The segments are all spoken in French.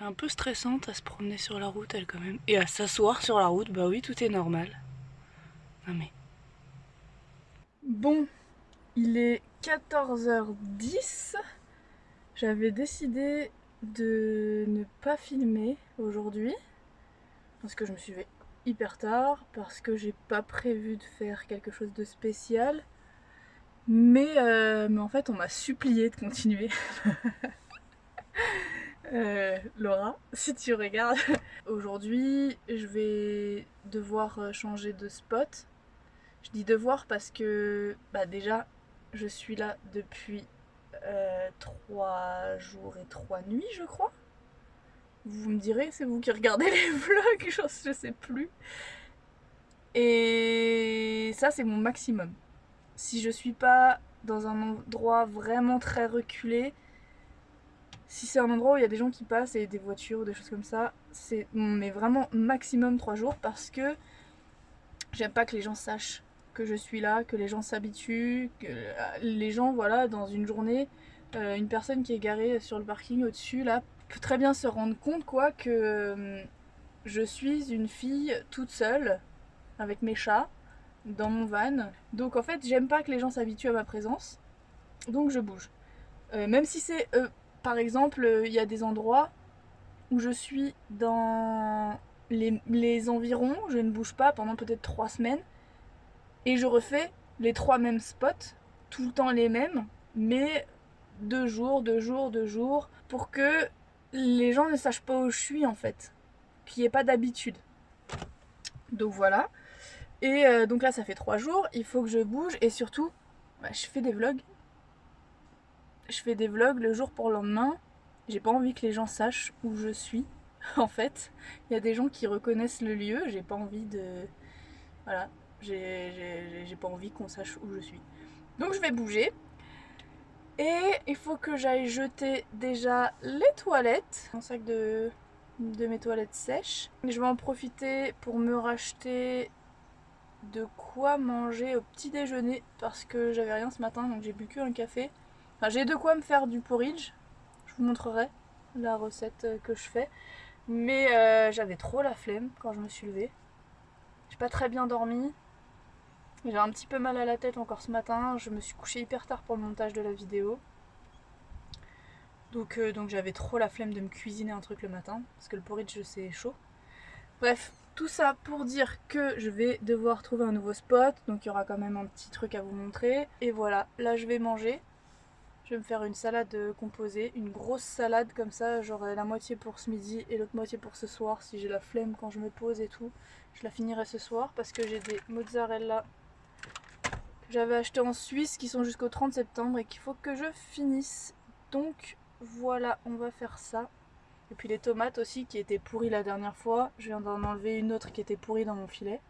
un peu stressante à se promener sur la route, elle quand même. Et à s'asseoir sur la route, bah oui, tout est normal. Non mais... Bon, il est 14h10. J'avais décidé de ne pas filmer aujourd'hui. Parce que je me suis fait hyper tard, parce que j'ai pas prévu de faire quelque chose de spécial. Mais, euh, mais en fait, on m'a supplié de continuer. Euh, Laura, si tu regardes. Aujourd'hui, je vais devoir euh, changer de spot. Je dis devoir parce que bah déjà, je suis là depuis euh, 3 jours et 3 nuits, je crois. Vous me direz, c'est vous qui regardez les vlogs, je sais plus. Et ça, c'est mon maximum. Si je suis pas dans un endroit vraiment très reculé, si c'est un endroit où il y a des gens qui passent et des voitures ou des choses comme ça, c'est mais vraiment maximum 3 jours parce que j'aime pas que les gens sachent que je suis là, que les gens s'habituent, que les gens, voilà, dans une journée, euh, une personne qui est garée sur le parking au-dessus, là, peut très bien se rendre compte, quoi, que euh, je suis une fille toute seule, avec mes chats, dans mon van. Donc en fait, j'aime pas que les gens s'habituent à ma présence, donc je bouge. Euh, même si c'est par exemple, euh, il y a des endroits où je suis dans les, environs, je ne bouge pas pendant peut-être trois semaines, et je refais les trois mêmes spots, tout le temps les mêmes, mais deux jours, deux jours, deux jours, pour que les gens ne sachent pas où je suis en fait, qu'il n'y ait pas d'habitude. Donc voilà. Et euh, donc là ça fait trois jours, il faut que je bouge et surtout bah, je fais des vlogs je fais des vlogs le jour pour le lendemain. J'ai pas envie que les gens sachent où je suis, en fait. Il y a des gens qui reconnaissent le lieu, j'ai pas envie de... Voilà, j'ai pas envie qu'on sache où je suis. Donc je vais bouger. Et il faut que j'aille jeter déjà les toilettes. Un sac de, mes toilettes sèches. Je vais en profiter pour me racheter de quoi manger au petit déjeuner parce que j'avais rien ce matin donc j'ai bu que un j'ai de quoi me faire du porridge. Je vous montrerai la recette que je fais. Mais euh, j'avais trop la flemme quand je me suis levée. J'ai pas très bien dormi. J'ai un petit peu mal à la tête encore ce matin. Je me suis couchée hyper tard pour le montage de la vidéo. Donc, euh, donc j'avais trop la flemme de me cuisiner un truc le matin. Parce que le porridge c'est chaud. Bref, tout ça pour dire que je vais devoir trouver un nouveau spot. Donc il y aura quand même un petit truc à vous montrer. Et voilà, là je vais manger. Je vais me faire une salade composée, une grosse salade comme ça, j'aurai la moitié pour ce midi et l'autre moitié pour ce soir si j'ai la flemme quand je me pose et tout. Je la finirai ce soir parce que j'ai des mozzarella que j'avais acheté en Suisse qui sont jusqu'au 30 septembre et qu'il faut que je finisse. Donc voilà, on va faire ça. Et puis les tomates aussi qui étaient pourries la dernière fois. Je viens d'en enlever une autre qui était pourrie dans mon filet.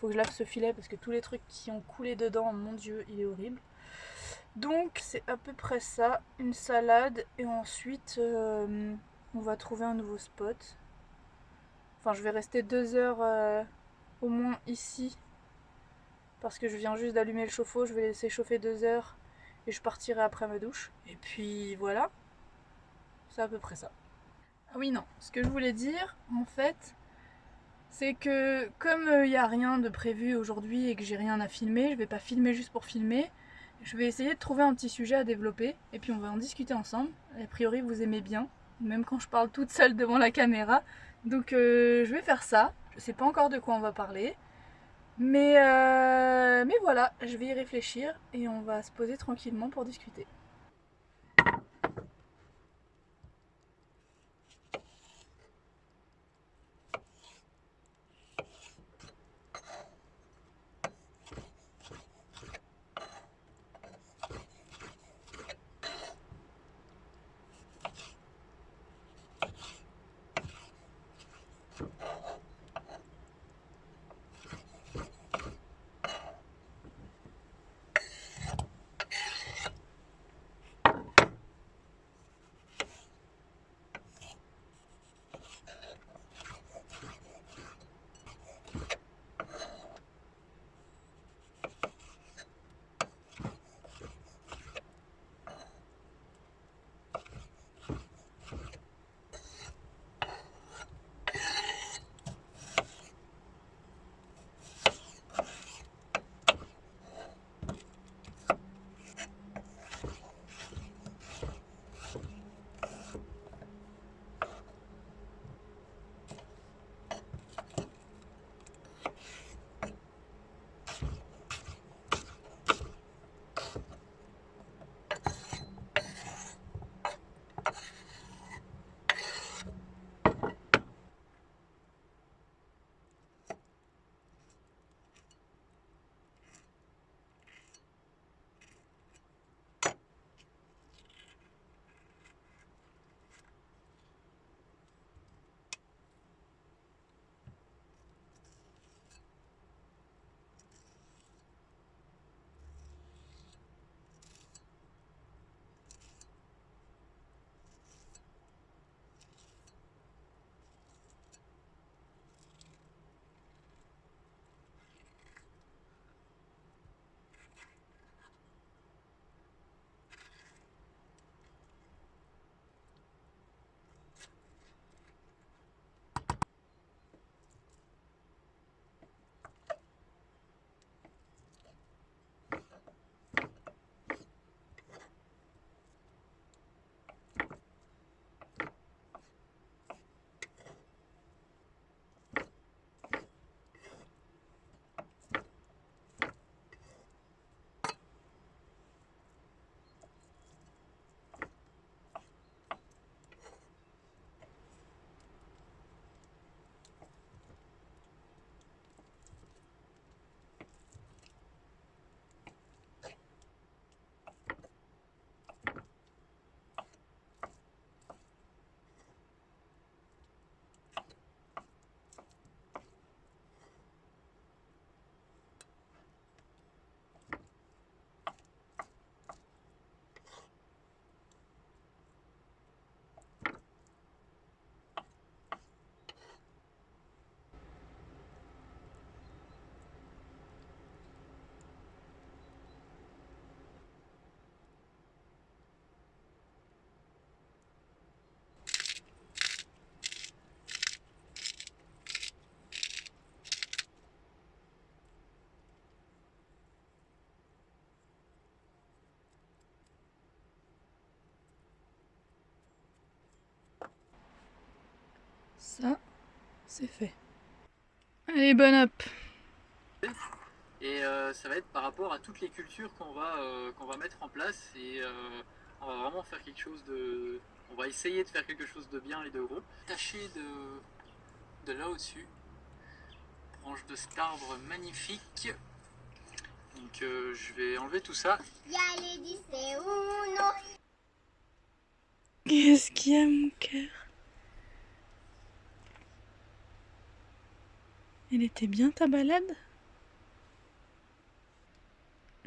Faut que je lave ce filet parce que tous les trucs qui ont coulé dedans, mon dieu, il est horrible. Donc c'est à peu près ça, une salade et ensuite euh, on va trouver un nouveau spot. Enfin je vais rester deux heures euh, au moins ici parce que je viens juste d'allumer le chauffe-eau, je vais laisser chauffer deux heures et je partirai après ma douche. Et puis voilà, c'est à peu près ça. Ah oui non, ce que je voulais dire en fait c'est que comme il euh, n'y a rien de prévu aujourd'hui et que j'ai rien à filmer, je vais pas filmer juste pour filmer. Je vais essayer de trouver un petit sujet à développer et puis on va en discuter ensemble. A priori vous aimez bien, même quand je parle toute seule devant la caméra. Donc euh, je vais faire ça. Je sais pas encore de quoi on va parler. Mais, euh, mais voilà, je vais y réfléchir et on va se poser tranquillement pour discuter. Ça, c'est fait. Allez, bonne up Et euh, ça va être par rapport à toutes les cultures qu'on va, euh, qu'on va mettre en place et euh, on va vraiment faire quelque chose de... On va essayer de faire quelque chose de bien et de gros. Taché de, de là au-dessus, branche de cet arbre magnifique. Donc je vais enlever tout ça. Qu'est-ce qu'il y a mon cœur? Elle était bien ta balade?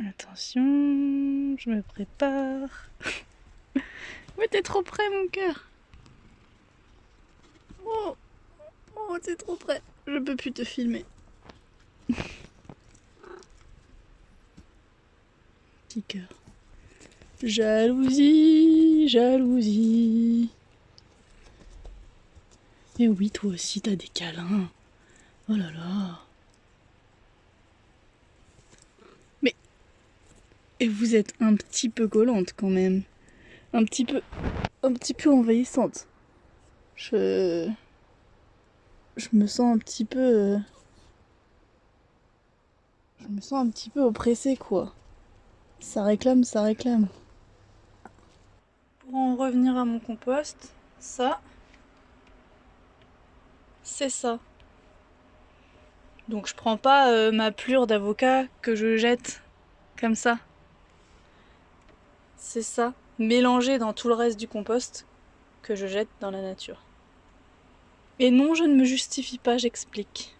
Attention, je me prépare. Mais t'es trop près mon cœur. Oh, oh t'es trop près. Je peux plus te filmer. Petit cœur. Jalousie, jalousie. Et oui, toi aussi, t'as des câlins. Oh là là. Mais... Et vous êtes un petit peu collante quand même. Un petit peu... Un petit peu envahissante. Je... Je me sens un petit peu... Euh, je me sens un petit peu oppressée quoi. Ça réclame, ça réclame. Pour en revenir à mon compost, ça... C'est ça. Donc je prends pas euh, ma plure d'avocat que je jette comme ça. C'est ça, mélangé dans tout le reste du compost que je jette dans la nature. Et non, je ne me justifie pas, j'explique.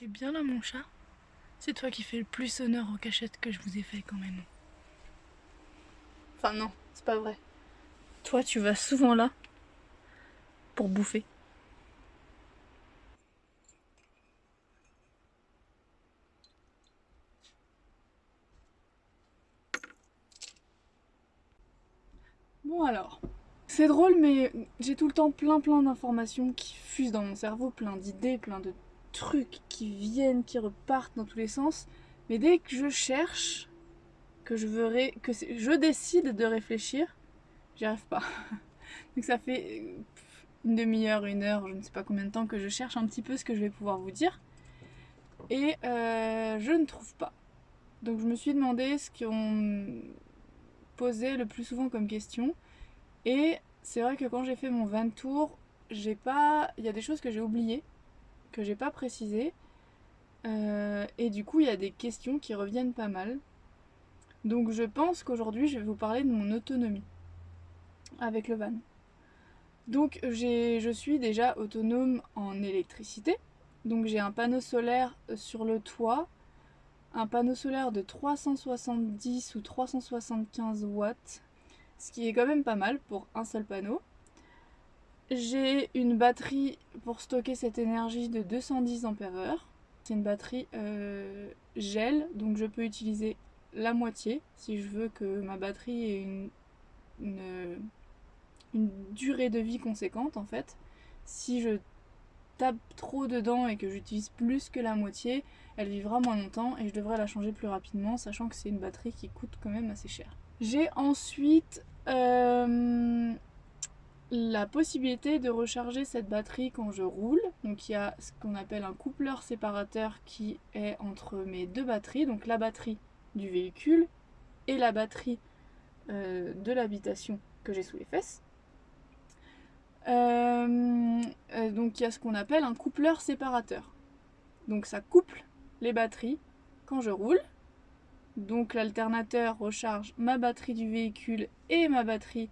T'es bien là mon chat C'est toi qui fais le plus honneur aux cachettes que je vous ai fait quand même. Enfin non, c'est pas vrai. Toi tu vas souvent là pour bouffer. Bon alors, c'est drôle mais j'ai tout le temps plein plein d'informations qui fusent dans mon cerveau, plein d'idées, plein de trucs qui viennent, qui repartent dans tous les sens. Mais dès que je cherche, que je veux que je décide de réfléchir, j'y arrive pas. Donc ça fait une demi-heure, une heure, je ne sais pas combien de temps que je cherche un petit peu ce que je vais pouvoir vous dire. Et euh, je ne trouve pas. Donc je me suis demandé ce qu'on posait le plus souvent comme question. Et c'est vrai que quand j'ai fait mon 20 tour, j'ai pas. Il y a des choses que j'ai oubliées que j'ai pas précisé. Euh, et du coup, il y a des questions qui reviennent pas mal. Donc je pense qu'aujourd'hui, je vais vous parler de mon autonomie avec le van. Donc je suis déjà autonome en électricité. Donc j'ai un panneau solaire sur le toit, un panneau solaire de 370 ou 375 watts, ce qui est quand même pas mal pour un seul panneau. J'ai une batterie pour stocker cette énergie de 210 ampères C'est une batterie euh, gel, donc je peux utiliser la moitié si je veux que ma batterie ait une, une, durée de vie conséquente en fait. Si je tape trop dedans et que j'utilise plus que la moitié, elle vivra moins longtemps et je devrais la changer plus rapidement, sachant que c'est une batterie qui coûte quand même assez cher. J'ai ensuite euh, la possibilité de recharger cette batterie quand je roule. Donc il y a ce qu'on appelle un coupleur séparateur qui est entre mes deux batteries, donc la batterie du véhicule et la batterie euh, de l'habitation que j'ai sous les fesses. Euh, euh, donc il y a ce qu'on appelle un coupleur séparateur. Donc ça couple les batteries quand je roule. Donc l'alternateur recharge ma batterie du véhicule et ma batterie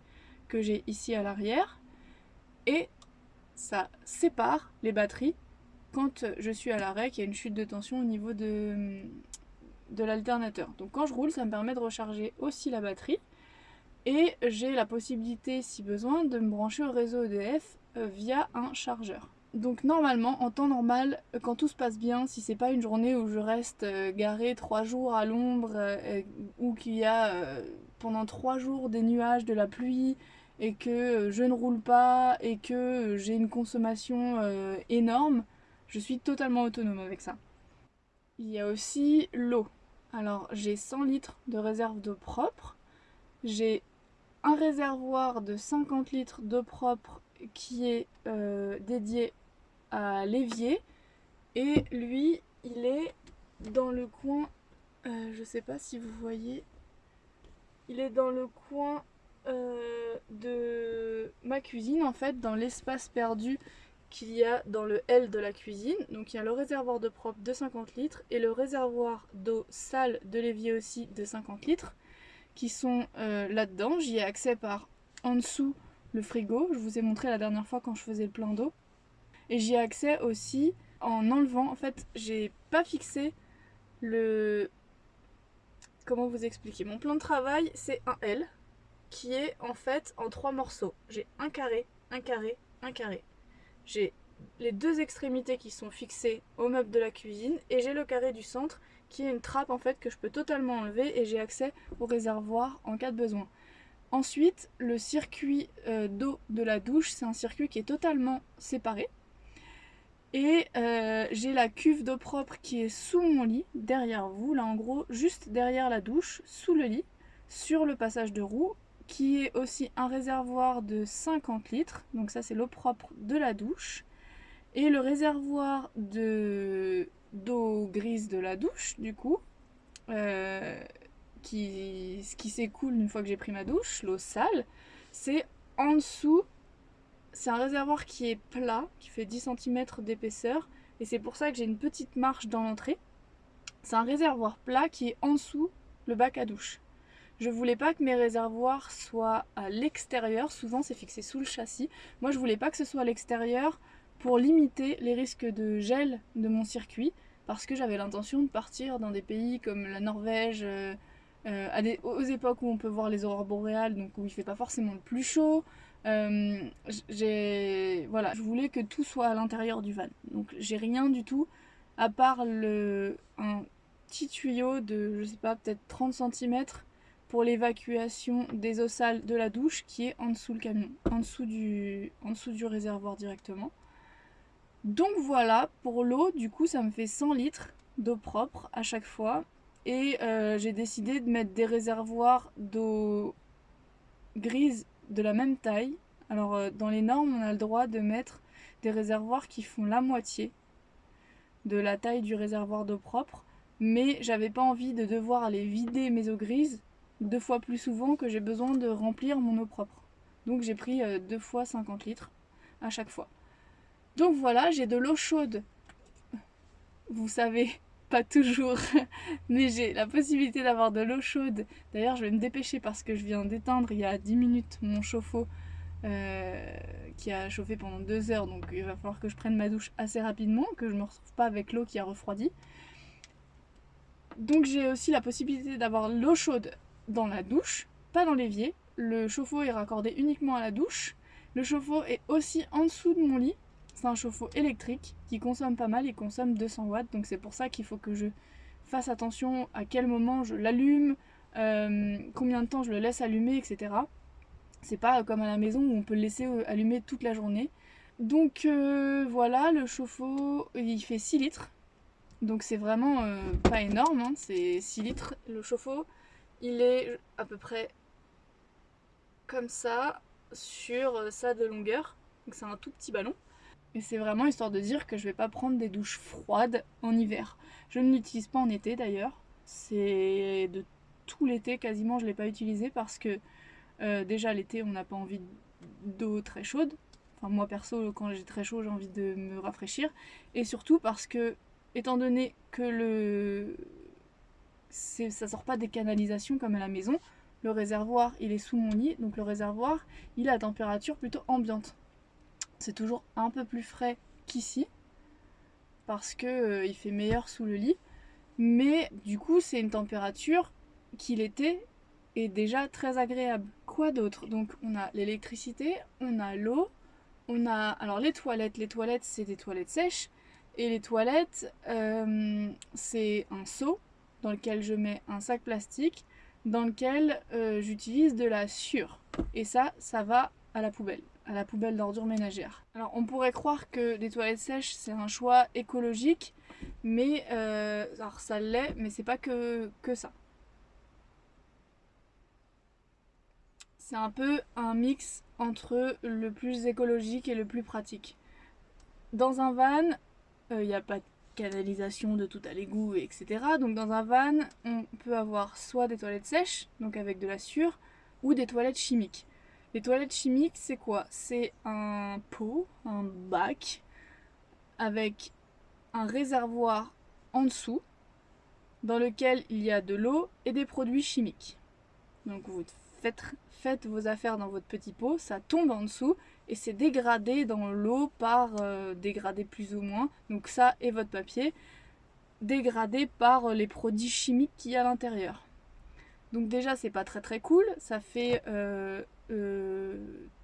que j'ai ici à l'arrière. Et ça sépare les batteries quand je suis à l'arrêt, qu'il y a une chute de tension au niveau de, l'alternateur. Donc quand je roule, ça me permet de recharger aussi la batterie. Et j'ai la possibilité, si besoin, de me brancher au réseau EDF euh, via un chargeur. Donc normalement, en temps normal, quand tout se passe bien, si c'est pas une journée où je reste euh, garé trois jours à l'ombre, euh, ou qu'il y a pendant trois jours des nuages, de la pluie, et que je ne roule pas, et que j'ai une consommation énorme, je suis totalement autonome avec ça. Il y a aussi l'eau. Alors j'ai 100 litres de réserve d'eau propre. J'ai un réservoir de 50 litres d'eau propre qui est euh, dédié à l'évier. Et lui, il est dans le coin, euh, je sais pas si vous voyez, il est dans le coin euh, de ma cuisine en fait, dans l'espace perdu qu'il y a dans le L de la cuisine. Donc il y a le réservoir de propre de 50 litres et le réservoir d'eau sale de l'évier aussi de 50 litres qui sont euh, là-dedans. J'y ai accès par en dessous le frigo. Je vous ai montré la dernière fois quand je faisais le plein d'eau. Et j'y ai accès aussi en enlevant. En fait, j'ai pas fixé le... Comment vous expliquer? Mon plan de travail, c'est un L qui est en fait en trois morceaux. J'ai un carré, un carré, un carré. J'ai les deux extrémités qui sont fixées au meuble de la cuisine et j'ai le carré du centre qui est une trappe en fait que je peux totalement enlever et j'ai accès au réservoir en cas de besoin. Ensuite, le circuit euh, d'eau de la douche, c'est un circuit qui est totalement séparé. Et euh, j'ai la cuve d'eau propre qui est sous mon lit, derrière vous, là en gros, juste derrière la douche, sous le lit, sur le passage de roue, qui est aussi un réservoir de 50 litres, donc ça c'est l'eau propre de la douche, et le réservoir d'eau grise de la douche, du coup, euh, qui, qui s'écoule une fois que j'ai pris ma douche, l'eau sale, c'est en dessous, c'est un réservoir qui est plat, qui fait 10 cm d'épaisseur, et c'est pour ça que j'ai une petite marche dans l'entrée. C'est un réservoir plat qui est en dessous le bac à douche. Je voulais pas que mes réservoirs soient à l'extérieur, souvent c'est fixé sous le châssis. Moi je voulais pas que ce soit à l'extérieur pour limiter les risques de gel de mon circuit parce que j'avais l'intention de partir dans des pays comme la Norvège, euh, euh, aux époques où on peut voir les aurores boréales, donc où il fait pas forcément le plus chaud. Euh, voilà, je voulais que tout soit à l'intérieur du van. Donc j'ai rien du tout à part un petit tuyau de je sais pas peut-être 30 cm pour l'évacuation des eaux sales de la douche qui est en dessous le camion, en dessous du, réservoir directement. Donc voilà, pour l'eau, du coup ça me fait 100 litres d'eau propre à chaque fois. Et euh, j'ai décidé de mettre des réservoirs d'eau grise de la même taille. Alors euh, dans les normes, on a le droit de mettre des réservoirs qui font la moitié de la taille du réservoir d'eau propre. Mais j'avais pas envie de devoir aller vider mes eaux grises deux fois plus souvent que j'ai besoin de remplir mon eau propre. Donc j'ai pris euh, deux fois 50 litres à chaque fois. Donc voilà, j'ai de l'eau chaude. Vous savez, pas toujours, mais j'ai la possibilité d'avoir de l'eau chaude. D'ailleurs, je vais me dépêcher parce que je viens d'éteindre il y a 10 minutes mon chauffe-eau euh, qui a chauffé pendant 2 heures. Donc il va falloir que je prenne ma douche assez rapidement, que je ne me retrouve pas avec l'eau qui a refroidi. Donc j'ai aussi la possibilité d'avoir l'eau chaude dans la douche, pas dans l'évier. Le chauffe-eau est raccordé uniquement à la douche. Le chauffe-eau est aussi en dessous de mon lit. C'est un chauffe-eau électrique qui consomme pas mal, il consomme 200 watts, donc c'est pour ça qu'il faut que je fasse attention à quel moment je l'allume, euh, combien de temps je le laisse allumer, etc. C'est pas comme à la maison où on peut le laisser euh, allumer toute la journée. Donc euh, voilà, le chauffe-eau, il fait 6 litres. Donc c'est vraiment pas énorme, hein. c'est 6 litres le chauffe-eau. Il est à peu près comme ça sur ça de longueur. Donc c'est un tout petit ballon. Et c'est vraiment histoire de dire que je vais pas prendre des douches froides en hiver. Je ne l'utilise pas en été d'ailleurs. C'est de tout l'été quasiment je l'ai pas utilisé parce que euh, déjà l'été on n'a pas envie d'eau très chaude. Enfin moi perso quand j'ai très chaud j'ai envie de me rafraîchir. Et surtout parce que étant donné que le ça sort pas des canalisations comme à la maison, le réservoir il est sous mon lit, donc le réservoir il a à température plutôt ambiante. C'est toujours un peu plus frais qu'ici, parce que euh, il fait meilleur sous le lit, mais du coup c'est une température qui l'été est déjà très agréable. Quoi d'autre? Donc on a l'électricité, on a l'eau, on a alors les toilettes. Les toilettes c'est des toilettes sèches et les toilettes euh, c'est un seau dans lequel je mets un sac plastique dans lequel euh, j'utilise de la sûre. Et ça, ça va à la poubelle, à la poubelle d'ordures ménagères. Alors on pourrait croire que les toilettes sèches c'est un choix écologique, mais euh, alors ça l'est, mais c'est pas que, que ça. C'est un peu un mix entre le plus écologique et le plus pratique. Dans un van, il euh, n'y a pas de canalisation de tout à l'égout, etc. Donc dans un van, on peut avoir soit des toilettes sèches, donc avec de la sûre, ou des toilettes chimiques. Les toilettes chimiques, c'est quoi? C'est un pot, un bac, avec un réservoir en dessous, dans lequel il y a de l'eau et des produits chimiques. Donc vous faites, faites vos affaires dans votre petit pot, ça tombe en dessous, et c'est dégradé dans l'eau par euh, dégradé plus ou moins. Donc ça et votre papier dégradé par euh, les produits chimiques qu'il y a à l'intérieur. Donc déjà c'est pas très très cool, ça fait euh,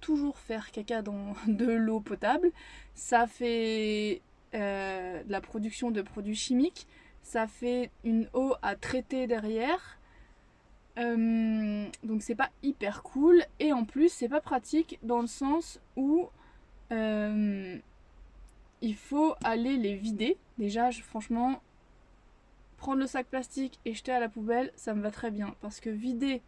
toujours faire caca dans de l'eau potable, ça fait de la production de produits chimiques, ça fait une eau à traiter derrière, euh, donc c'est pas hyper cool. Et en plus c'est pas pratique dans le sens où euh, il faut aller les vider. Déjà franchement prendre le sac plastique et jeter à la poubelle ça me va très bien. Parce que vider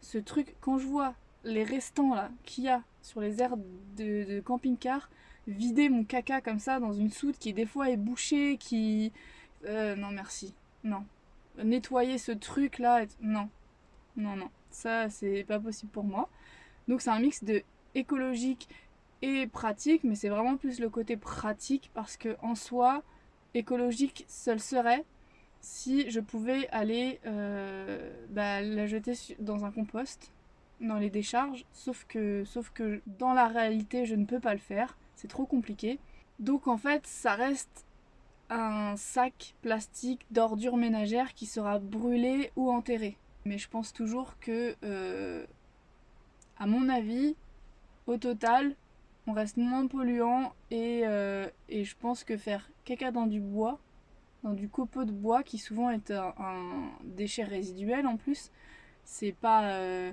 ce truc quand je vois les restants là qu'il y a sur les aires de, camping-car vider mon caca comme ça dans une soute qui des fois est bouchée qui euh, non merci. Non. Nettoyer ce truc là non non, non, ça c'est pas possible pour moi. Donc c'est un mix de écologique et pratique, mais c'est vraiment plus le côté pratique parce que en soi, écologique seul serait si je pouvais aller euh, bah, la jeter dans un compost, dans les décharges, sauf que, sauf que dans la réalité je ne peux pas le faire, c'est trop compliqué. Donc en fait ça reste un sac plastique d'ordures ménagères qui sera brûlé ou enterré. Mais je pense toujours que, euh, à mon avis, au total, on reste moins polluant et, euh, et, je pense que faire caca dans du bois, dans du copeau de bois qui souvent est un, déchet résiduel en plus, c'est pas. Euh,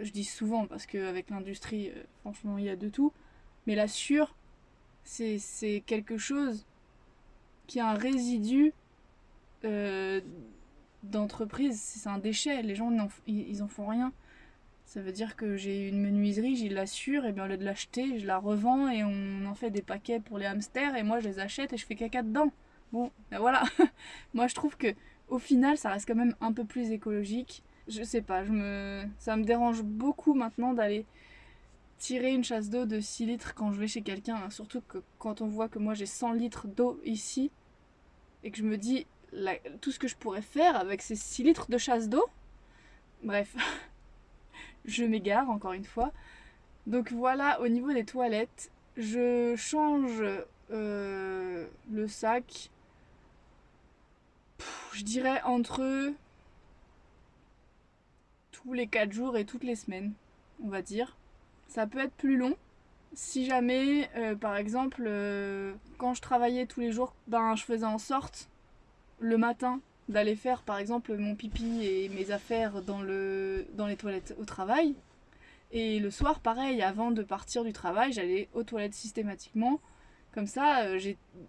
je dis souvent parce qu'avec l'industrie, franchement, il y a de tout. Mais la sûre, c'est quelque chose qui a un résidu d'entreprise, c'est un déchet, les gens ils, en font rien. Ça veut dire que j'ai une menuiserie, j'y l'assure, et bien au lieu de l'acheter, je la revends et on en fait des paquets pour les hamsters et moi je les achète et je fais caca dedans. Bon, ben voilà. moi je trouve que au final ça reste quand même un peu plus écologique. Je sais pas, je me ça me dérange beaucoup maintenant d'aller tirer une chasse d'eau de 6 litres quand je vais chez quelqu'un, hein. surtout quand on voit que moi j'ai 100 litres d'eau ici et que je me dis tout ce que je pourrais faire avec ces 6 litres de chasse d'eau. Bref, je m'égare encore une fois. Donc voilà, au niveau des toilettes, je change euh, le sac, je dirais entre tous les 4 jours et toutes les semaines, on va dire. Ça peut être plus long. Si jamais, euh, par exemple, euh, quand je travaillais tous les jours, ben, je faisais en sorte le matin d'aller faire par exemple mon pipi et mes affaires dans, le, dans les toilettes au travail. Et le soir, pareil, avant de partir du travail, j'allais aux toilettes systématiquement. Comme ça, euh,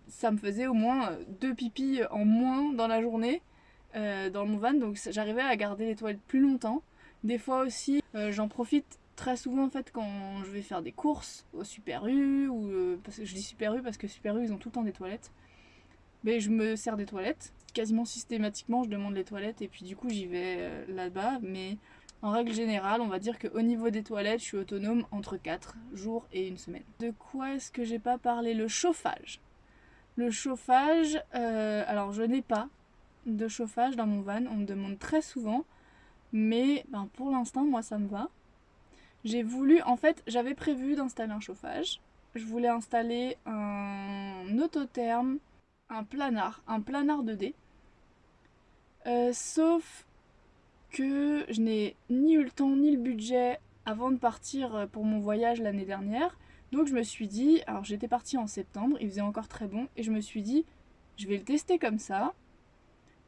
ça me faisait au moins deux pipis en moins dans la journée euh, dans mon van. Donc j'arrivais à garder les toilettes plus longtemps. Des fois aussi, euh, j'en profite très souvent en fait quand je vais faire des courses au Super U. Ou, je dis Super U parce que Super U, ils ont tout le temps des toilettes. Mais je me sers des toilettes quasiment systématiquement, je demande les toilettes et puis du coup j'y vais euh, là-bas. Mais en règle générale, on va dire qu'au niveau des toilettes, je suis autonome entre 4 jours et une semaine. De quoi est-ce que j'ai pas parlé? Le chauffage. Le chauffage, euh, alors je n'ai pas de chauffage dans mon van, on me demande très souvent, mais ben, pour l'instant moi ça me va. J'ai voulu, en fait j'avais prévu d'installer un chauffage, je voulais installer un autotherme, un planard, un planard 2D. Euh, sauf que je n'ai ni eu le temps ni le budget avant de partir pour mon voyage l'année dernière. Donc je me suis dit, alors j'étais partie en septembre, il faisait encore très bon, et je me suis dit, je vais le tester comme ça.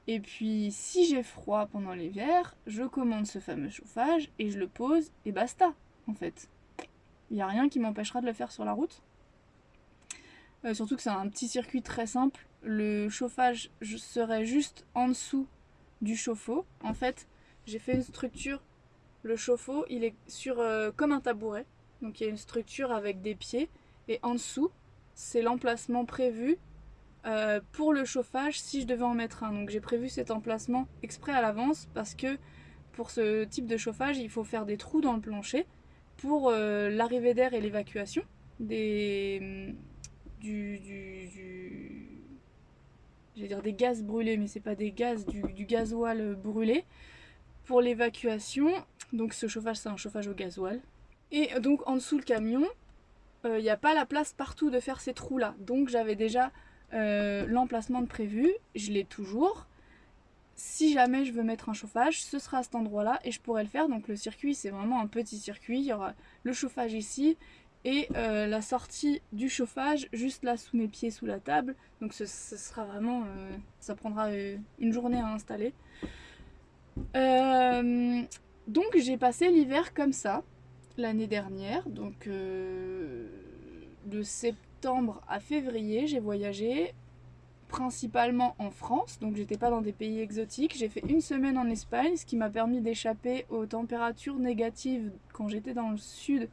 Et puis si j'ai froid pendant l'hiver, je commande ce fameux chauffage et je le pose et basta en fait. Il n'y a rien qui m'empêchera de le faire sur la route. Euh, surtout que c'est un petit circuit très simple. Le chauffage serait juste en dessous du chauffe-eau. En fait, j'ai fait une structure. Le chauffe-eau, il est sur euh, comme un tabouret. Donc il y a une structure avec des pieds. Et en dessous, c'est l'emplacement prévu euh, pour le chauffage si je devais en mettre un. Donc j'ai prévu cet emplacement exprès à l'avance parce que pour ce type de chauffage, il faut faire des trous dans le plancher pour euh, l'arrivée d'air et l'évacuation des du, du, dire des gaz brûlés mais c'est pas des gaz du, gasoil brûlé. Pour l'évacuation donc ce chauffage c'est un chauffage au gasoil. Et donc en dessous le camion il euh, n'y a pas la place partout de faire ces trous là donc j'avais déjà euh, l'emplacement de prévu. Je l'ai toujours. Si jamais je veux mettre un chauffage, ce sera à cet endroit-là et je pourrais le faire. Donc le circuit, c'est vraiment un petit circuit. Il y aura le chauffage ici et euh, la sortie du chauffage juste là sous mes pieds, sous la table. Donc ce, sera vraiment... Euh, ça prendra euh, une journée à installer. donc j'ai passé l'hiver comme ça l'année dernière. Donc de septembre à février, j'ai voyagé principalement en France, donc j'étais pas dans des pays exotiques. J'ai fait une semaine en Espagne, ce qui m'a permis d'échapper aux températures négatives quand j'étais dans le sud.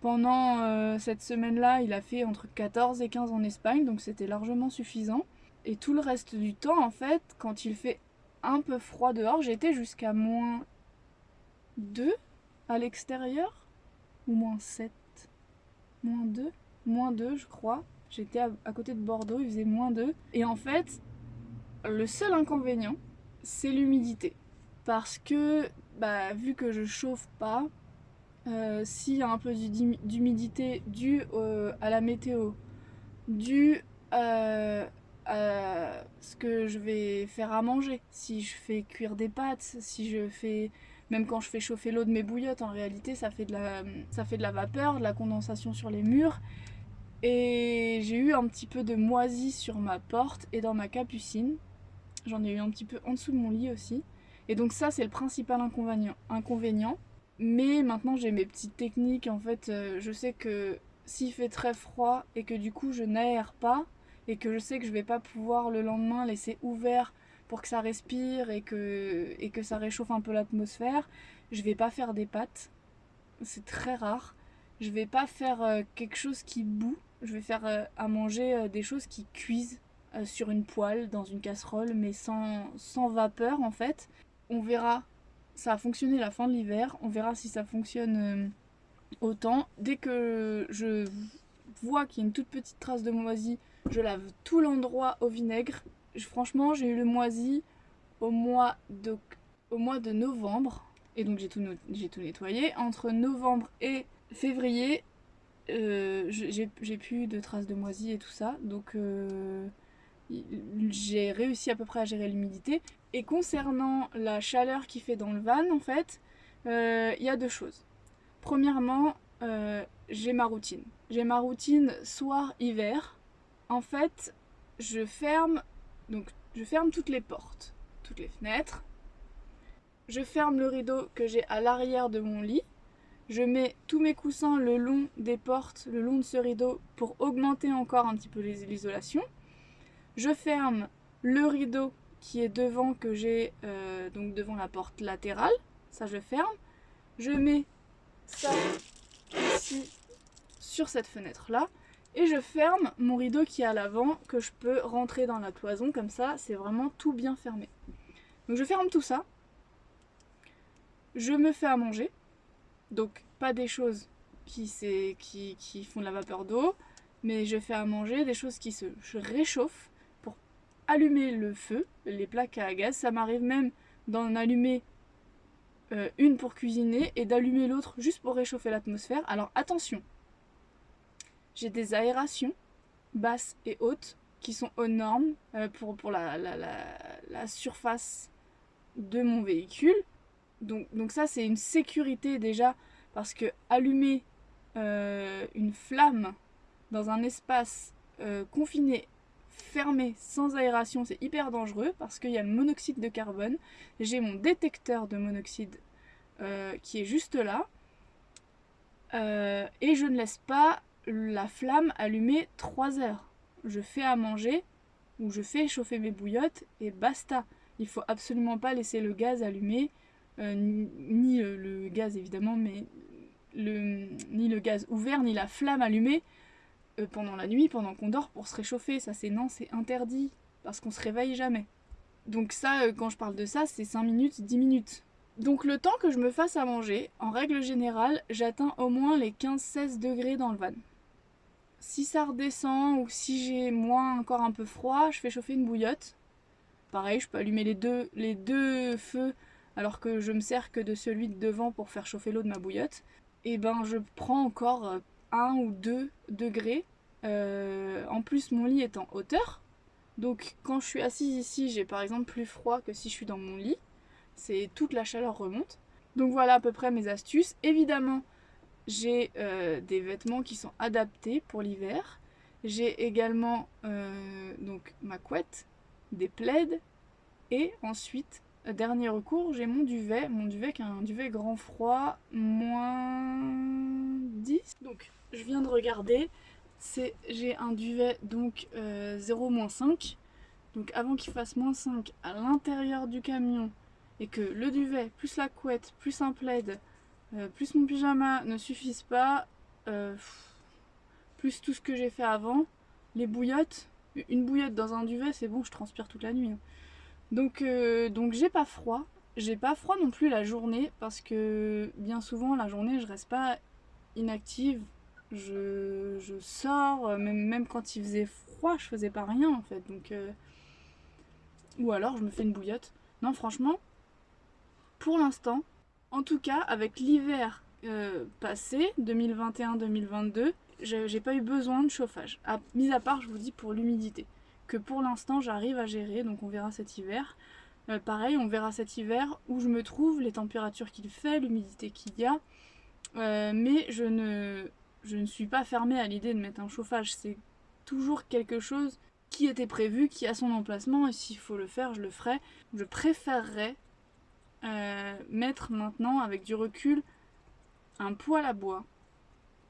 Pendant euh, cette semaine-là, il a fait entre 14 et 15 en Espagne, donc c'était largement suffisant. Et tout le reste du temps, en fait, quand il fait un peu froid dehors, j'étais jusqu'à moins 2 à l'extérieur, ou moins 7, moins 2, moins 2 je crois, J'étais à, côté de Bordeaux, il faisait moins 2. Et en fait, le seul inconvénient, c'est l'humidité. Parce que, bah, vu que je chauffe pas, euh, s'il y a un peu d'humidité due à la météo, due euh, à ce que je vais faire à manger, si je fais cuire des pâtes, si je fais... Même quand je fais chauffer l'eau de mes bouillottes, en réalité, ça fait, de la, ça fait de la vapeur, de la condensation sur les murs. Et j'ai eu un petit peu de moisi sur ma porte et dans ma capucine. J'en ai eu un petit peu en dessous de mon lit aussi. Et donc ça c'est le principal inconvénient. inconvénient. Mais maintenant j'ai mes petites techniques. En fait euh, je sais que s'il fait très froid et que du coup je n'aère pas et que je sais que je vais pas pouvoir le lendemain laisser ouvert pour que ça respire et que, et que ça réchauffe un peu l'atmosphère, je vais pas faire des pâtes. C'est très rare. Je vais pas faire euh, quelque chose qui boue je vais faire euh, à manger des choses qui cuisent sur une poêle, dans une casserole, mais sans, sans vapeur en fait. On verra, ça a fonctionné la fin de l'hiver, on verra si ça fonctionne autant. Dès que je vois qu'il y a une toute petite trace de moisi, je lave tout l'endroit au vinaigre. franchement, j'ai eu le moisi au mois de, au mois de novembre. Et donc j'ai tout, tout nettoyé. Entre novembre et février, euh, j'ai plus de traces de moisi et tout ça, donc euh, j'ai réussi à peu près à gérer l'humidité. Et concernant la chaleur qui fait dans le van, en fait, euh, il y a deux choses. Premièrement, j'ai ma routine. J'ai ma routine soir-hiver. En fait, je ferme, donc je ferme toutes les portes, toutes les fenêtres. Je ferme le rideau que j'ai à l'arrière de mon lit je mets tous mes coussins le long des portes, le long de ce rideau pour augmenter encore un petit peu l'isolation. Je ferme le rideau qui est devant que j'ai euh, donc devant la porte latérale, ça je ferme. Je mets ça ici sur cette fenêtre là et je ferme mon rideau qui est à l'avant que je peux rentrer dans la cloison comme ça c'est vraiment tout bien fermé. Donc je ferme tout ça. Je me fais à manger donc pas des choses qui, qui, qui font de la vapeur d'eau. mais je fais à manger des choses qui se réchauffent allumer le feu, les plaques à gaz. Ça m'arrive même d'en allumer euh, une pour cuisiner et d'allumer l'autre juste pour réchauffer l'atmosphère. Alors attention, j'ai des aérations basses et hautes qui sont aux normes euh, pour, la, surface de mon véhicule. Donc, donc ça c'est une sécurité déjà parce que allumer euh, une flamme dans un espace confiné fermé sans aération, c'est hyper dangereux parce qu'il y a le monoxyde de carbone. J'ai mon détecteur de monoxyde euh, qui est juste là. Euh, et je ne laisse pas la flamme allumée 3 heures. Je fais à manger ou je fais chauffer mes bouillottes et basta. Il faut absolument pas laisser le gaz allumé, euh, ni, le gaz évidemment, mais ni le gaz ouvert, ni la flamme allumée euh, pendant la nuit, pendant qu'on dort pour se réchauffer. Ça, c'est non, c'est interdit. Parce qu'on se réveille jamais. Donc ça, euh, quand je parle de ça, c'est 5 minutes, 10 minutes. Donc le temps que je me fasse à manger, en règle générale, j'atteins au moins les 15-16 degrés dans le van. Si ça redescend ou si j'ai moins encore un peu froid, je fais chauffer une bouillotte. Pareil, je peux allumer les deux, feux alors que je me sers que de celui de devant pour faire chauffer l'eau de ma bouillotte. Et ben je prends encore euh, 1 ou 2 degrés. Euh, en plus, mon lit est en hauteur. Donc, quand je suis assise ici, j'ai par exemple plus froid que si je suis dans mon lit. C'est toute la chaleur remonte. Donc voilà à peu près mes astuces. Évidemment, j'ai euh, des vêtements qui sont adaptés pour l'hiver. J'ai également euh, donc ma couette, des plaids et ensuite Dernier recours, j'ai mon duvet, mon duvet qui est un duvet grand froid, moins 10. Donc je viens de regarder, j'ai un duvet donc 0 euh, 5. Donc avant qu'il fasse moins 5 à l'intérieur du camion et que le duvet, plus la couette, plus un plaid, euh, plus mon pyjama ne suffisent pas, euh, plus tout ce que j'ai fait avant, les bouillottes, une bouillotte dans un duvet c'est bon je transpire toute la nuit. Hein. Donc, euh, donc j'ai pas froid. J'ai pas froid non plus la journée parce que bien souvent la journée je reste pas inactive. Je, sors, euh, même, même quand il faisait froid, je faisais pas rien en fait. Donc, euh, Ou alors je me fais une bouillotte. Non, franchement, pour l'instant, en tout cas avec l'hiver passé, 2021-2022, j'ai pas eu besoin de chauffage. Mis à part, je vous dis, pour l'humidité que pour l'instant j'arrive à gérer, donc on verra cet hiver. Euh, pareil, on verra cet hiver où je me trouve, les températures qu'il fait, l'humidité qu'il y a. Euh, mais je ne, je ne suis pas fermée à l'idée de mettre un chauffage. C'est toujours quelque chose qui était prévu, qui a son emplacement, et s'il faut le faire, je le ferai. Je préférerais euh, mettre maintenant, avec du recul, un poêle à bois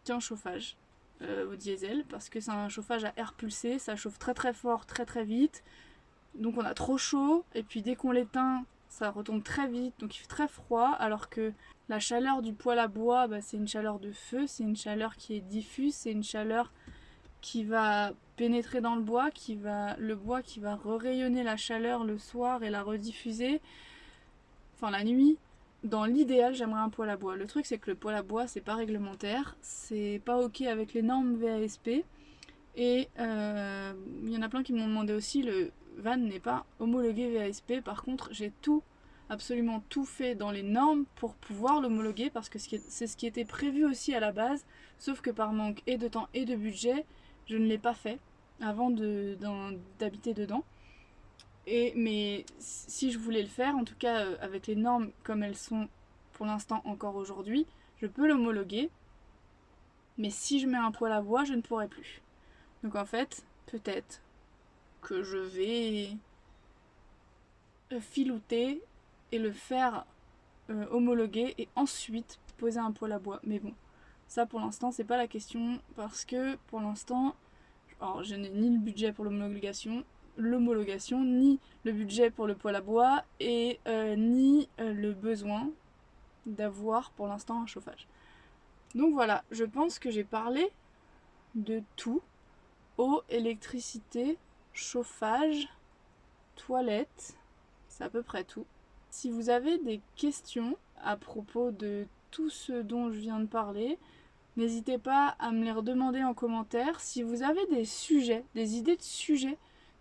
qu'un chauffage. Euh, au diesel parce que c'est un chauffage à air pulsé, ça chauffe très très fort, très très vite. Donc on a trop chaud et puis dès qu'on l'éteint, ça retombe très vite, donc il fait très froid alors que la chaleur du poêle à bois, bah, c'est une chaleur de feu, c'est une chaleur qui est diffuse, c'est une chaleur qui va pénétrer dans le bois, qui va le bois qui va rayonner la chaleur le soir et la rediffuser, enfin la nuit. Dans l'idéal, j'aimerais un poêle à bois. Le truc, c'est que le poêle à bois, c'est pas réglementaire, c'est pas ok avec les normes VASP. Et euh, il y en a plein qui m'ont demandé aussi, le van n'est pas homologué VASP. Par contre, j'ai tout, absolument tout fait dans les normes pour pouvoir l'homologuer parce que c'est ce qui était prévu aussi à la base. Sauf que par manque et de temps et de budget, je ne l'ai pas fait avant d'habiter dedans mais si je voulais le faire, en tout cas euh, avec les normes comme elles sont pour l'instant encore aujourd'hui, je peux l'homologuer. Mais si je mets un poêle à bois, je ne pourrai plus. Donc en fait, peut-être que je vais euh, filouter et le faire euh, homologuer et ensuite poser un poêle à bois. Mais bon, ça pour l'instant c'est pas la question parce que pour l'instant, je n'ai ni le budget pour l'homologation, ni le budget pour le poêle à bois et euh, ni le besoin d'avoir pour l'instant un chauffage. Donc voilà, je pense que j'ai parlé de tout. Eau, électricité, chauffage, toilette, c'est à peu près tout. Si vous avez des questions à propos de tout ce dont je viens de parler, N'hésitez pas à me les redemander en commentaire. Si vous avez des sujets, des idées de sujets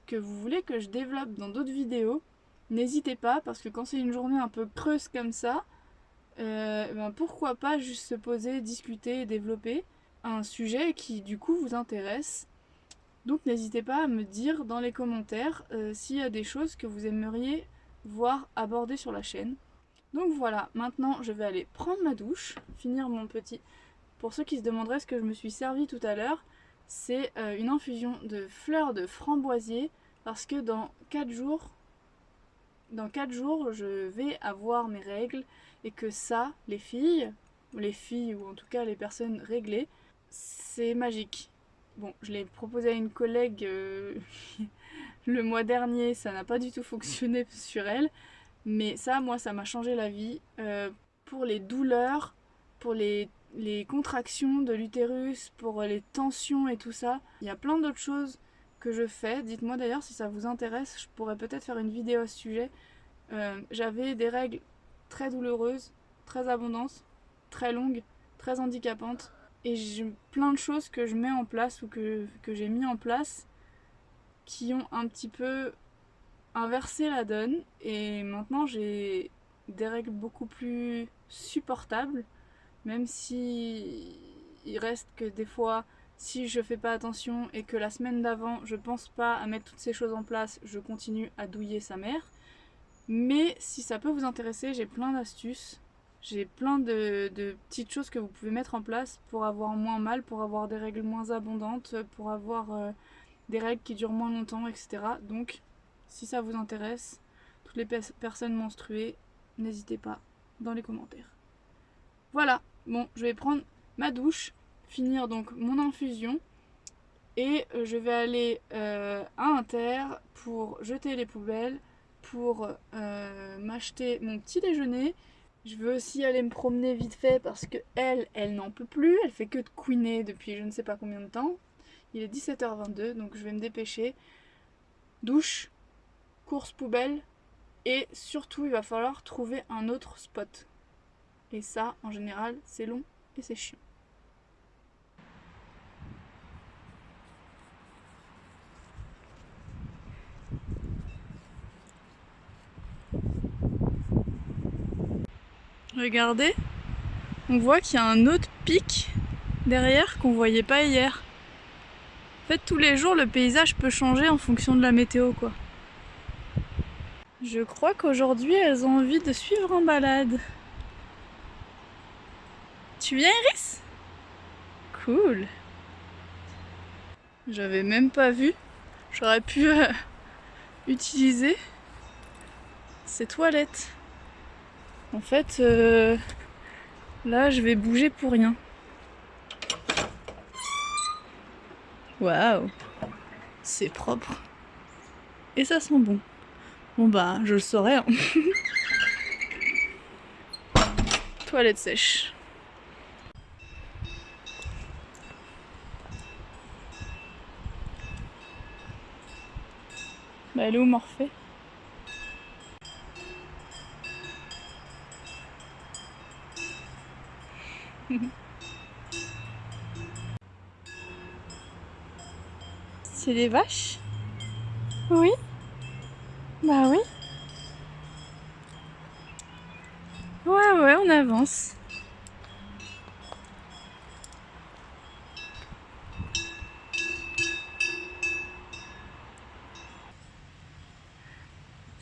que vous voulez que je développe dans d'autres vidéos, n'hésitez pas parce que quand c'est une journée un peu creuse comme ça, euh, ben pourquoi pas juste se poser, discuter et développer un sujet qui du coup vous intéresse. Donc n'hésitez pas à me dire dans les commentaires euh, s'il y a des choses que vous aimeriez voir abordées sur la chaîne. Donc voilà, maintenant je vais aller prendre ma douche, finir mon petit... Pour ceux qui se demanderaient ce que je me suis servi tout à l'heure, c'est euh, une infusion de fleurs de framboisier parce que dans 4 jours, dans 4 jours, je vais avoir mes règles et que ça, les filles, les filles ou en tout cas les personnes réglées, c'est magique. Bon, je l'ai proposé à une collègue euh, le mois dernier, ça n'a pas du tout fonctionné sur elle, mais ça, moi, ça m'a changé la vie. Euh, pour les douleurs, pour les, contractions de l'utérus, pour les tensions et tout ça, il y a plein d'autres choses que je fais. Dites-moi d'ailleurs si ça vous intéresse, je pourrais peut-être faire une vidéo à ce sujet. Euh, j'avais des règles très douloureuses, très abondantes, très longues, très handicapantes. Et j'ai plein de choses que je mets en place ou que, que j'ai mis en place qui ont un petit peu inversé la donne. Et maintenant j'ai des règles beaucoup plus supportables. Même si il reste que des fois si je fais pas attention et que la semaine d'avant je pense pas à mettre toutes ces choses en place, je continue à douiller sa mère. Mais si ça peut vous intéresser, j'ai plein d'astuces. J'ai plein de, petites choses que vous pouvez mettre en place pour avoir moins mal, pour avoir des règles moins abondantes, pour avoir euh, des règles qui durent moins longtemps, etc. Donc, si ça vous intéresse, toutes les personnes menstruées, n'hésitez pas dans les commentaires. Voilà, bon, je vais prendre ma douche, finir donc mon infusion et euh, je vais aller euh, à Inter pour jeter les poubelles pour m'acheter mon petit déjeuner. Je veux aussi aller me promener vite fait parce que elle, elle n'en peut plus. Elle fait que de couiner depuis je ne sais pas combien de temps. Il est 17h22 donc je vais me dépêcher. Douche, course poubelle et surtout il va falloir trouver un autre spot. Et ça en général c'est long et c'est chiant. Regardez, on voit qu'il y a un autre pic derrière qu'on voyait pas hier. En fait, tous les jours, le paysage peut changer en fonction de la météo, quoi. Je crois qu'aujourd'hui, elles ont envie de suivre en balade. Tu viens, Iris? Cool. J'avais même pas vu. J'aurais pu euh, utiliser ces toilettes. En fait, euh, là, je vais bouger pour rien. Waouh C'est propre. Et ça sent bon. Bon bah, je le saurais. Hein. Toilette sèche. Bah elle est où Morphée? C'est des vaches? Oui Bah oui. Ouais, ouais, on avance.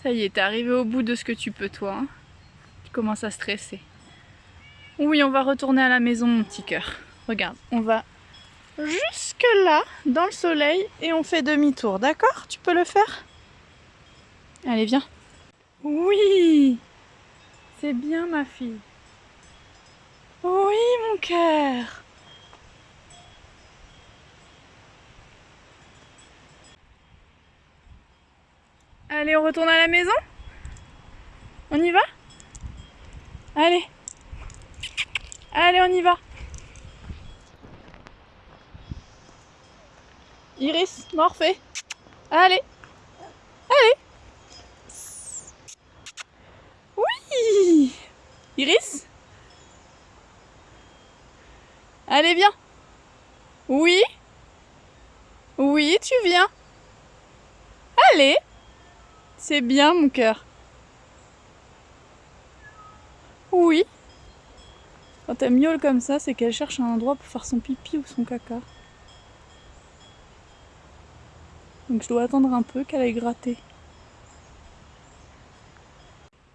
Ça y est, t'es arrivé au bout de ce que tu peux toi. Hein. tu commences à stresser. Oui, on va retourner à la maison, mon petit cœur. Regarde, on va jusque là, dans le soleil, et on fait demi-tour, d'accord? Tu peux le faire? Allez, viens. Oui! C'est bien, ma fille. Oui, mon cœur. Allez, on retourne à la maison? On y va? Allez Allez, on y va. Iris, Morphée. Allez. Allez. Oui. Iris. Allez. Allez, viens. Oui Oui, tu viens. Allez. C'est bien, mon cœur. Oui. Quand elle miaule comme ça, c'est qu'elle cherche un endroit pour faire son pipi ou son caca. Donc je dois attendre un peu qu'elle aille gratter.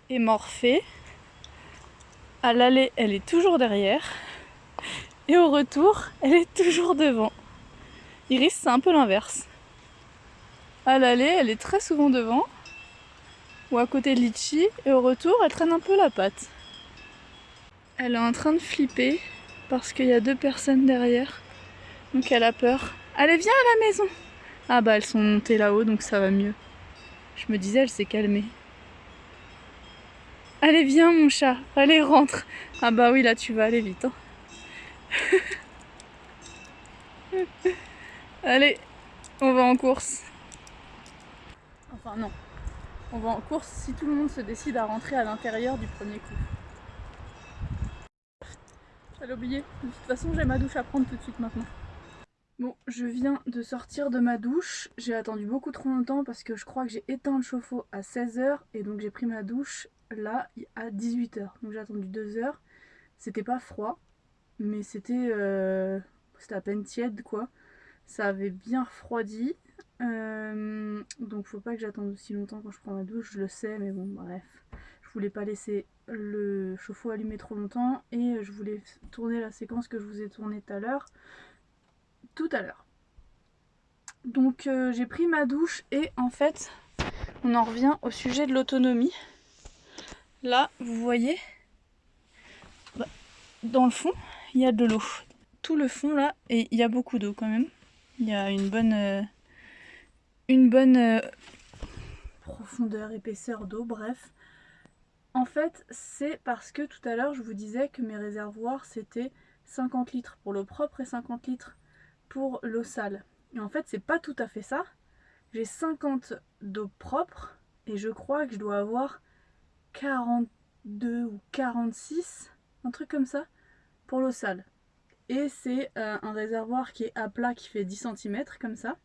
Et Morphée, à l'aller, elle est toujours derrière. Et au retour, elle est toujours devant. Iris, c'est un peu l'inverse. À l'aller, elle est très souvent devant. Ou à côté de Litchi. Et au retour, elle traîne un peu la patte. Elle est en train de flipper parce qu'il y a deux personnes derrière. Donc elle a peur. Allez, viens à la maison Ah bah elles sont montées là-haut donc ça va mieux. Je me disais, elle s'est calmée. Allez, viens mon chat. Allez, rentre. Ah bah oui, là tu vas aller vite. Hein. Allez, on va en course. Enfin non. On va en course si tout le monde se décide à rentrer à l'intérieur du premier coup. J'allais oublier. De toute façon, j'ai ma douche à prendre tout de suite maintenant. Bon, je viens de sortir de ma douche. J'ai attendu beaucoup trop longtemps parce que je crois que j'ai éteint le chauffe-eau à 16h et donc j'ai pris ma douche là à 18h. Donc j'ai attendu 2 heures. C'était pas froid, mais c'était euh, à peine tiède quoi. Ça avait bien refroidi. Euh, donc faut pas que j'attende aussi longtemps quand je prends ma douche, je le sais, mais bon bref. Je voulais pas laisser le chauffe-eau allumé trop longtemps et je voulais tourner la séquence que je vous ai tournée tout à l'heure. Tout à l'heure. Donc euh, j'ai pris ma douche et en fait on en revient au sujet de l'autonomie. Là vous voyez bah, dans le fond il y a de l'eau. Tout le fond là et il y a beaucoup d'eau quand même. Il y a une bonne, euh, une bonne euh, profondeur, épaisseur d'eau, bref. En fait, c'est parce que tout à l'heure, je vous disais que mes réservoirs, c'était 50 litres pour l'eau propre et 50 litres pour l'eau sale. Et en fait, c'est pas tout à fait ça. J'ai 50 d'eau propre et je crois que je dois avoir 42 ou 46, un truc comme ça, pour l'eau sale. Et c'est euh, un réservoir qui est à plat qui fait 10 cm comme ça.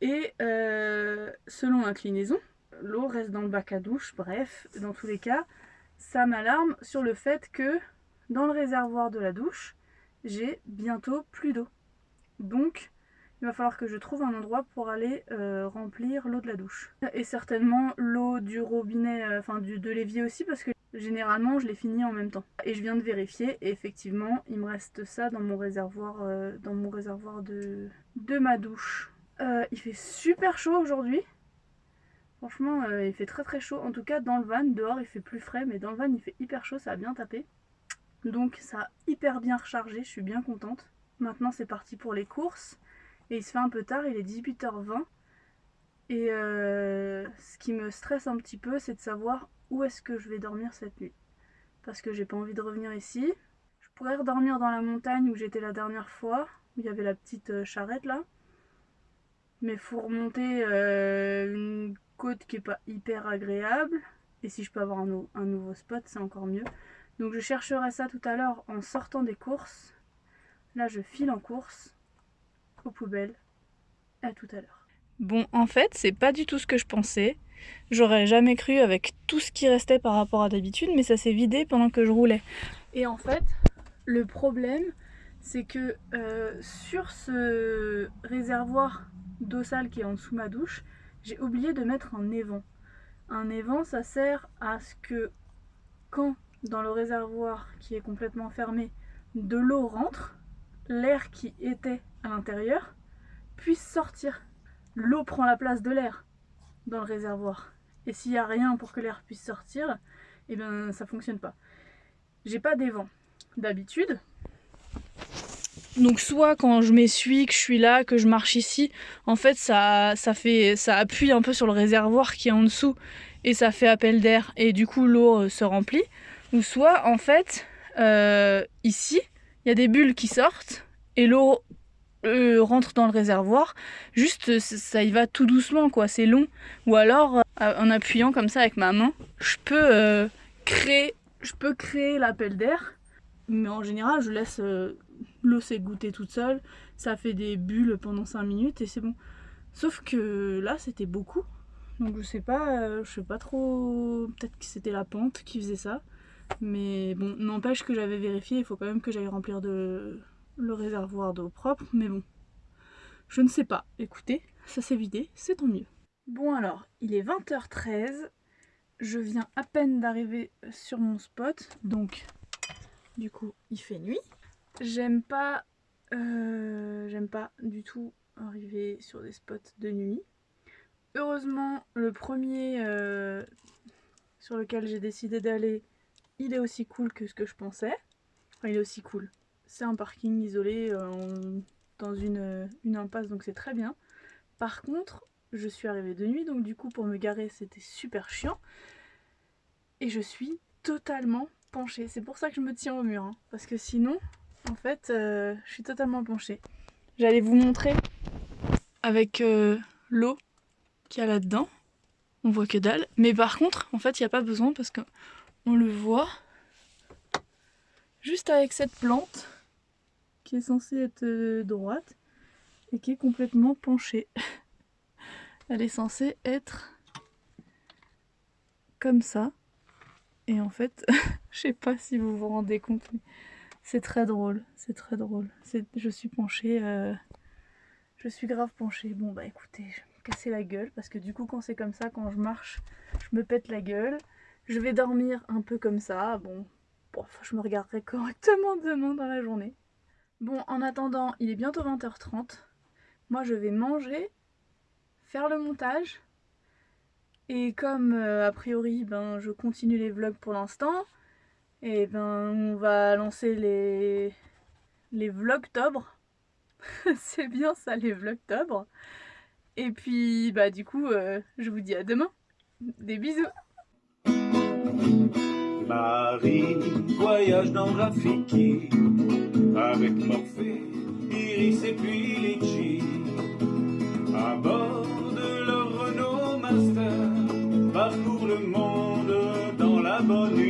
Et euh, selon l'inclinaison, l'eau reste dans le bac à douche, bref, dans tous les cas, ça m'alarme sur le fait que dans le réservoir de la douche, j'ai bientôt plus d'eau. Donc, il va falloir que je trouve un endroit pour aller euh, remplir l'eau de la douche. Et certainement l'eau du robinet, euh, enfin de l'évier aussi, parce que généralement je l'ai fini en même temps. Et je viens de vérifier, et effectivement, il me reste ça dans mon réservoir, euh, dans mon réservoir de, de ma douche. il fait super chaud aujourd'hui. Franchement, euh, il fait très très chaud. En tout cas, dans le van, dehors il fait plus frais, mais dans le van il fait hyper chaud, ça a bien tapé. Donc ça a hyper bien rechargé, je suis bien contente. Maintenant c'est parti pour les courses. Et il se fait un peu tard, il est 18h20. Et euh, ce qui me stresse un petit peu, c'est de savoir où est-ce que je vais dormir cette nuit. Parce que j'ai pas envie de revenir ici. Je pourrais redormir dans la montagne où j'étais la dernière fois, où il y avait la petite euh, charrette là. Mais faut remonter une côte qui est pas hyper agréable. Et si je peux avoir un, nouveau spot, c'est encore mieux. Donc je chercherai ça tout à l'heure en sortant des courses. Là, je file en course aux poubelles. À tout à l'heure. Bon, en fait, c'est pas du tout ce que je pensais. J'aurais jamais cru avec tout ce qui restait par rapport à d'habitude, mais ça s'est vidé pendant que je roulais. Et en fait, le problème, c'est que euh, sur ce réservoir d'eau sale qui est en dessous de ma douche, j'ai oublié de mettre un évent. Un évent, ça sert à ce que quand dans le réservoir qui est complètement fermé, de l'eau rentre, l'air qui était à l'intérieur puisse sortir. L'eau prend la place de l'air dans le réservoir. Et s'il n'y a rien pour que l'air puisse sortir, eh bien ça fonctionne pas. J'ai pas d'évent. D'habitude, donc soit quand je m'essuie, que je suis là, que je marche ici, en fait ça, fait, ça appuie un peu sur le réservoir qui est en dessous et ça fait appel d'air et du coup l'eau euh, se remplit. Ou soit en fait euh, ici il y a des bulles qui sortent et l'eau euh, rentre dans le réservoir. Juste ça y va tout doucement quoi, c'est long. Ou alors en appuyant comme ça avec ma main, je peux créer, je peux créer l'appel d'air mais en général je laisse l'eau s'égoutter toute seule, ça fait des bulles pendant 5 minutes et c'est bon. Sauf que là c'était beaucoup, donc je sais pas, euh, je sais pas trop, peut-être que c'était la pente qui faisait ça. Mais bon, n'empêche que j'avais vérifié, il faut quand même que j'aille remplir le réservoir d'eau propre, mais bon, je ne sais pas. Écoutez, ça s'est vidé, c'est tant mieux. Bon alors, il est 20h13, je viens à peine d'arriver sur mon spot, donc du coup il fait nuit. J'aime pas, euh, pas du tout arriver sur des spots de nuit. Heureusement, le premier euh, sur lequel j'ai décidé d'aller, il est aussi cool que ce que je pensais. Enfin, il est aussi cool. C'est un parking isolé euh, dans une, une impasse, donc c'est très bien. Par contre, je suis arrivée de nuit, donc du coup pour me garer c'était super chiant. Et je suis totalement penchée. C'est pour ça que je me tiens au mur, hein. parce que sinon, en fait, euh, je suis totalement penchée. J'allais vous montrer avec euh, l'eau qu'il y a là-dedans. On voit que dalle. Mais par contre, en fait, il n'y a pas besoin parce qu'on le voit juste avec cette plante qui est censée être euh, droite et qui est complètement penchée. Elle est censée être comme ça. Et en fait, je sais pas si vous vous rendez compte, c'est très drôle. C'est très drôle. Je suis penchée. Euh, je suis grave penchée. Bon bah écoutez, je vais me casser la gueule parce que du coup quand c'est comme ça, quand je marche, je me pète la gueule. Je vais dormir un peu comme ça. Bon, je me regarderai correctement demain dans la journée. Bon, en attendant, il est bientôt 20h30. Moi, je vais manger, faire le montage. Et comme, euh, a priori, ben, je continue les vlogs pour l'instant, et ben, on va lancer les, les vlogtobre. C'est bien ça, les vlogtobre. Et puis, bah, du coup, euh, je vous dis à demain. Des bisous Marie voyage dans Rafiki avec Morphée, Iris et puis Litchi. À bord de leur Renault Master, parcourt le monde dans la bonne humeur.